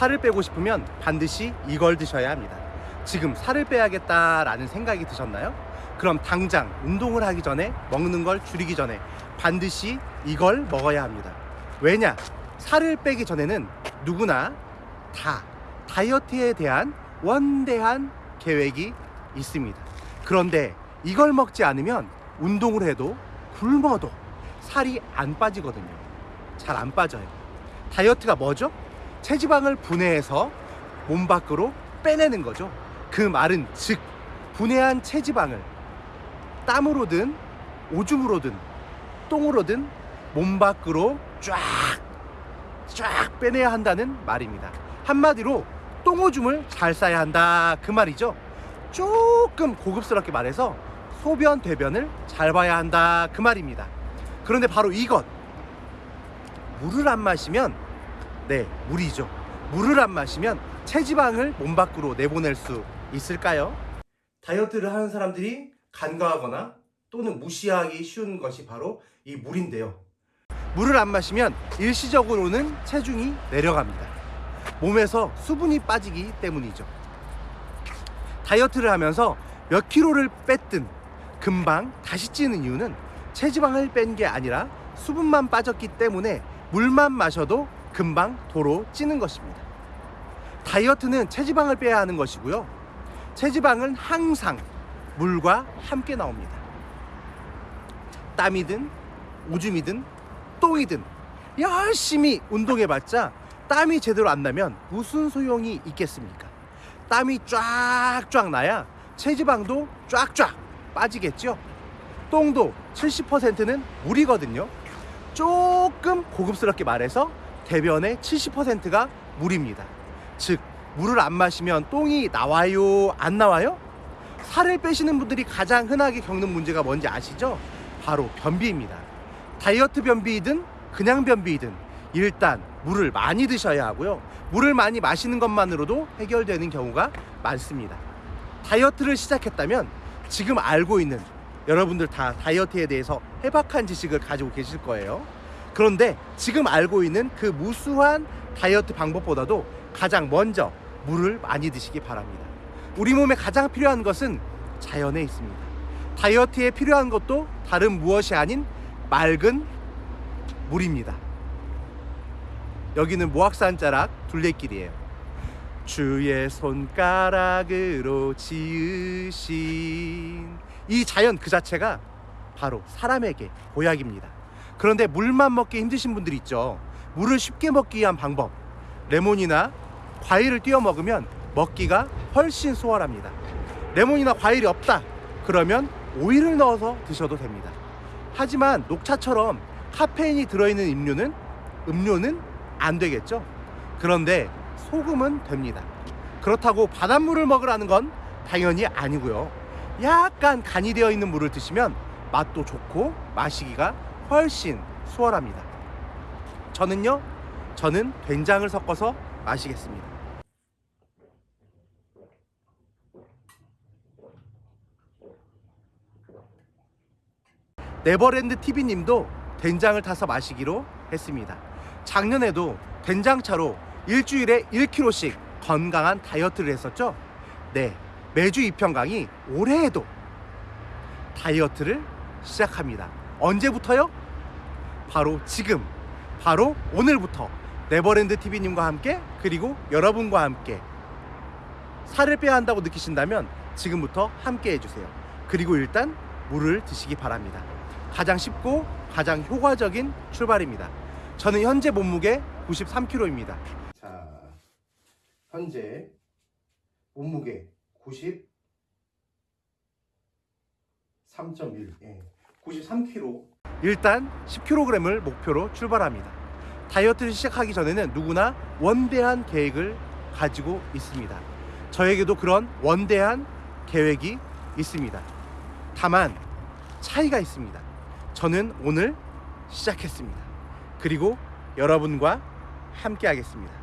살을 빼고 싶으면 반드시 이걸 드셔야 합니다. 지금 살을 빼야겠다라는 생각이 드셨나요? 그럼 당장 운동을 하기 전에 먹는 걸 줄이기 전에 반드시 이걸 먹어야 합니다. 왜냐? 살을 빼기 전에는 누구나 다 다이어트에 대한 원대한 계획이 있습니다. 그런데 이걸 먹지 않으면 운동을 해도 굶어도 살이 안 빠지거든요. 잘 안 빠져요. 다이어트가 뭐죠? 체지방을 분해해서 몸 밖으로 빼내는 거죠. 그 말은 즉 분해한 체지방을 땀으로든 오줌으로든 똥으로든 몸 밖으로 쫙 쫙 빼내야 한다는 말입니다. 한마디로 똥오줌을 잘 싸야 한다 그 말이죠. 조금 고급스럽게 말해서 소변 대변을 잘 봐야 한다 그 말입니다. 그런데 바로 이것 물을 안 마시면 네 물이죠. 물을 안 마시면 체지방을 몸 밖으로 내보낼 수 있을까요? 다이어트를 하는 사람들이 간과하거나 또는 무시하기 쉬운 것이 바로 이 물인데요. 물을 안 마시면 일시적으로는 체중이 내려갑니다. 몸에서 수분이 빠지기 때문이죠. 다이어트를 하면서 몇 킬로를 뺐든 금방 다시 찌는 이유는 체지방을 뺀 게 아니라 수분만 빠졌기 때문에 물만 마셔도 금방 도로 찌는 것입니다. 다이어트는 체지방을 빼야 하는 것이고요. 체지방은 항상 물과 함께 나옵니다. 땀이든 오줌이든 똥이든 열심히 운동해봤자 땀이 제대로 안 나면 무슨 소용이 있겠습니까? 땀이 쫙쫙 나야 체지방도 쫙쫙 빠지겠죠? 똥도 70%는 물이거든요. 조금 고급스럽게 말해서 대변의 70%가 물입니다. 즉, 물을 안 마시면 똥이 나와요? 안 나와요? 살을 빼시는 분들이 가장 흔하게 겪는 문제가 뭔지 아시죠? 바로 변비입니다. 다이어트 변비이든 그냥 변비이든 일단 물을 많이 드셔야 하고요. 물을 많이 마시는 것만으로도 해결되는 경우가 많습니다. 다이어트를 시작했다면 지금 알고 있는 여러분들 다 다이어트에 대해서 해박한 지식을 가지고 계실 거예요. 그런데 지금 알고 있는 그 무수한 다이어트 방법보다도 가장 먼저 물을 많이 드시기 바랍니다. 우리 몸에 가장 필요한 것은 자연에 있습니다. 다이어트에 필요한 것도 다른 무엇이 아닌 맑은 물입니다. 여기는 모악산 자락 둘레길이에요. 주의 손가락으로 지으신 이 자연 그 자체가 바로 사람에게 보약입니다. 그런데 물만 먹기 힘드신 분들 있죠. 물을 쉽게 먹기 위한 방법. 레몬이나 과일을 띄워 먹으면 먹기가 훨씬 수월합니다. 레몬이나 과일이 없다. 그러면 오이를 넣어서 드셔도 됩니다. 하지만 녹차처럼 카페인이 들어있는 음료는 음료는 안 되겠죠. 그런데 소금은 됩니다. 그렇다고 바닷물을 먹으라는 건 당연히 아니고요. 약간 간이 되어 있는 물을 드시면 맛도 좋고 마시기가 훨씬 수월합니다. 저는요, 저는 된장을 섞어서 마시겠습니다. 네버랜드 TV님도 된장을 타서 마시기로 했습니다. 작년에도 된장차로 일주일에 1kg씩 건강한 다이어트를 했었죠. 네, 매주 이평강이 올해에도 다이어트를 시작합니다. 언제부터요? 바로 지금, 바로 오늘부터 네버랜드 TV님과 함께 그리고 여러분과 함께 살을 빼야 한다고 느끼신다면 지금부터 함께 해주세요. 그리고 일단 물을 드시기 바랍니다. 가장 쉽고 가장 효과적인 출발입니다. 저는 현재 몸무게 93kg입니다. 자, 현재 몸무게 93.1, 예, 93kg. 일단 10kg을 목표로 출발합니다. 다이어트를 시작하기 전에는 누구나 원대한 계획을 가지고 있습니다. 저에게도 그런 원대한 계획이 있습니다. 다만 차이가 있습니다. 저는 오늘 시작했습니다. 그리고 여러분과 함께 하겠습니다.